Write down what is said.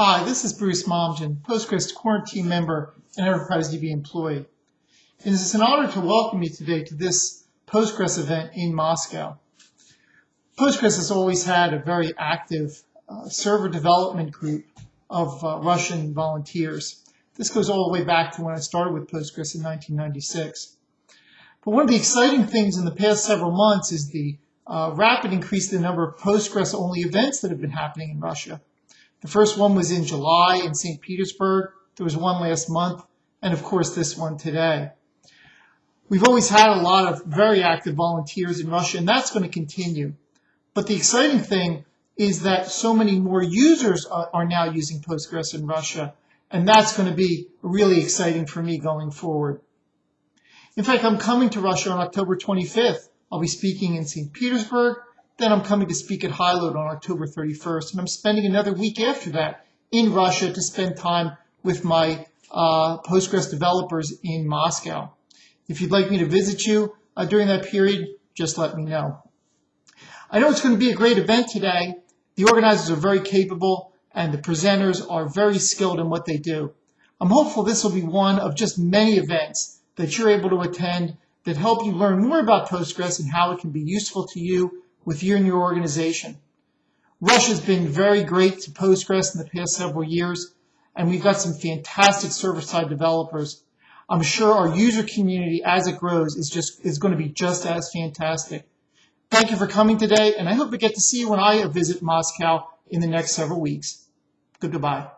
Hi, this is Bruce Momjian, Postgres core team member and Enterprise DB employee. It is an honor to welcome you today to this Postgres event in Moscow. Postgres has always had a very active uh, server development group of uh, Russian volunteers. This goes all the way back to when I started with Postgres in 1996. But one of the exciting things in the past several months is the uh, rapid increase in the number of Postgres-only events that have been happening in Russia. The first one was in July in St. Petersburg. There was one last month, and of course this one today. We've always had a lot of very active volunteers in Russia, and that's going to continue. But the exciting thing is that so many more users are, are now using Postgres in Russia, and that's going to be really exciting for me going forward. In fact, I'm coming to Russia on October 25th I'll be speaking in St. Petersburg. Then I'm coming to speak at HighLoad on October 31st. And I'm spending another week after that in Russia to spend time with my uh, Postgres developers in Moscow. If you'd like me to visit you uh, during that period, just let me know. I know it's going to be a great event today. The organizers are very capable and the presenters are very skilled in what they do. I'm hopeful this will be one of just many events that you're able to attend that help you learn more about Postgres and how it can be useful to you with you and your organization. Russia's been very great to Postgres in the past several years, and we've got some fantastic server-side developers. I'm sure our user community, as it grows, is just is going to be just as fantastic. Thank you for coming today, and I hope we get to see you when I visit Moscow in the next several weeks. Good goodbye.